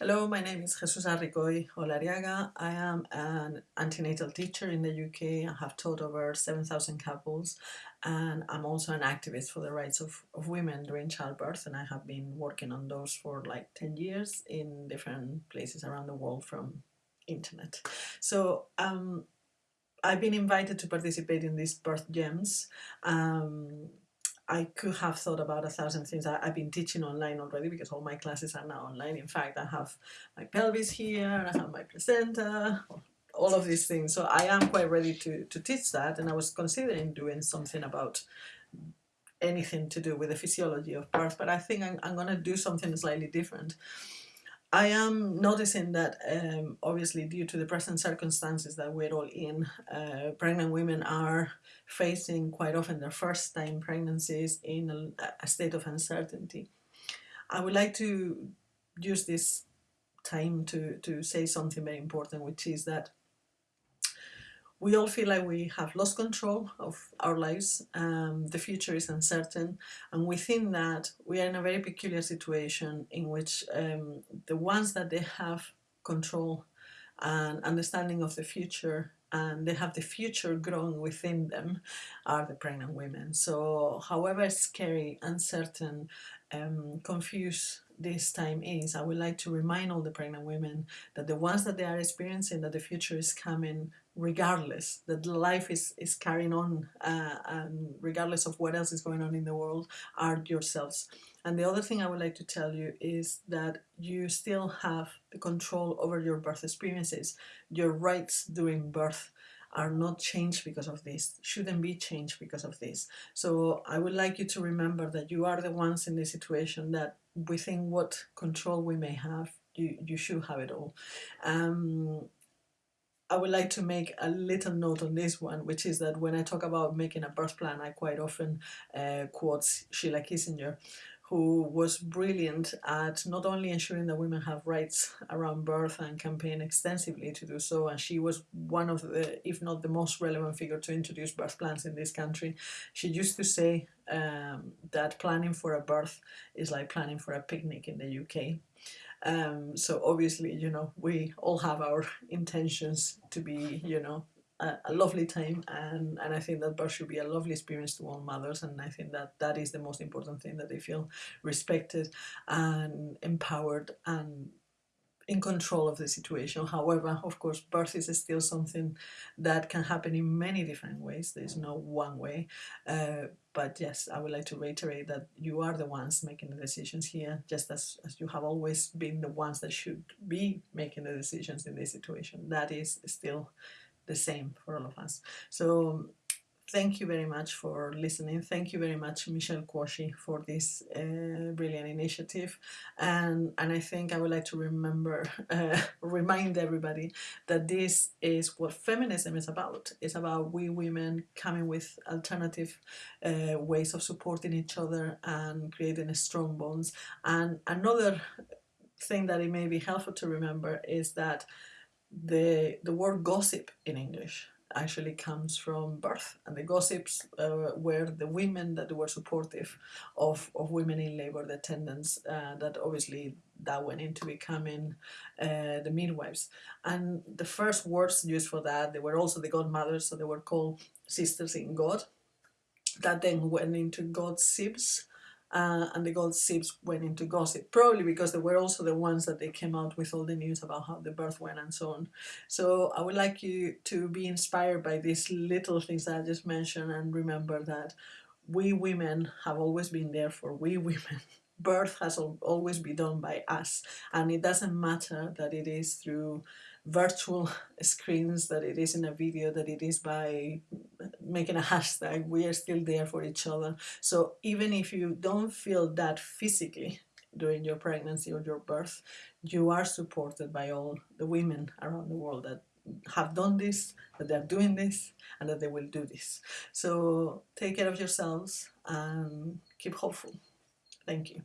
Hello, my name is Jesusa Ricoy Olariaga. I am an antenatal teacher in the UK. I have taught over 7,000 couples and I'm also an activist for the rights of, of women during childbirth and I have been working on those for like 10 years in different places around the world from internet. So um, I've been invited to participate in these birth gems. Um, I could have thought about a thousand things. I, have been teaching online already because all my classes are now online. In fact, I have my pelvis here, I have my placenta, all of these things. So I am quite ready to, to teach that. And I was considering doing something about anything to do with the physiology of birth, but I think I'm, I'm going to do something slightly different. I am noticing that um, obviously due to the present circumstances that we're all in, uh, pregnant women are facing quite often their first time pregnancies in a, a state of uncertainty. I would like to use this time to, to say something very important, which is that we all feel like we have lost control of our lives, um, the future is uncertain, and within that we are in a very peculiar situation in which um, the ones that they have control and understanding of the future and they have the future growing within them are the pregnant women. So however scary, uncertain, um, confused this time is, I would like to remind all the pregnant women that the ones that they are experiencing that the future is coming regardless, that life is, is carrying on uh, and regardless of what else is going on in the world, are yourselves. And the other thing I would like to tell you is that you still have the control over your birth experiences. Your rights during birth are not changed because of this, shouldn't be changed because of this. So I would like you to remember that you are the ones in this situation that within what control we may have, you, you should have it all. Um, I would like to make a little note on this one, which is that when I talk about making a birth plan, I quite often uh, quote Sheila Kitzinger, who was brilliant at not only ensuring that women have rights around birth and campaign extensively to do so, and she was one of the, if not the most relevant figure to introduce birth plans in this country. She used to say um, that planning for a birth is like planning for a picnic in the UK. Um, so obviously, you know, we all have our intentions to be, you know, a, lovely time and, and I think that birth should be a lovely experience to all mothers and I think that that is the most important thing that they feel respected and empowered and in control of the situation. However, of course, birth is still something that can happen in many different ways. There's no one way. Uh, but yes, I would like to reiterate that you are the ones making the decisions here, just as, as you have always been the ones that should be making the decisions in this situation. That is still the same for all of us. So thank you very much for listening. Thank you very much, Michelle Quashie, for this uh, brilliant initiative. And, and I think I would like to remember, uh, remind everybody that this is what feminism is about. It's about we women coming with alternative uh, ways of supporting each other and creating strong bonds. And another thing that it may be helpful to remember is that the, the word gossip in English actually comes from birth and the gossips uh, were the women that were supportive of, of women in labor, the attendants uh, that obviously that went into becoming uh, the midwives. And the first words used for that, they were also the godmothers, so they were called sisters in God. That then went into God's sibs, uh, and the gossips went into gossip, probably because they were also the ones that they came out with all the news about how the birth went and so on. So I would like you to be inspired by these little things that I just mentioned and remember that we women have always been there for we women. Birth has always been done by us and it doesn't matter that it is through virtual screens, that it is in a video, that it is by making a hashtag, we are still there for each other. So even if you don't feel that physically during your pregnancy or your birth, you are supported by all the women around the world that have done this, that they're doing this, and that they will do this. So take care of yourselves and keep hopeful. Thank you.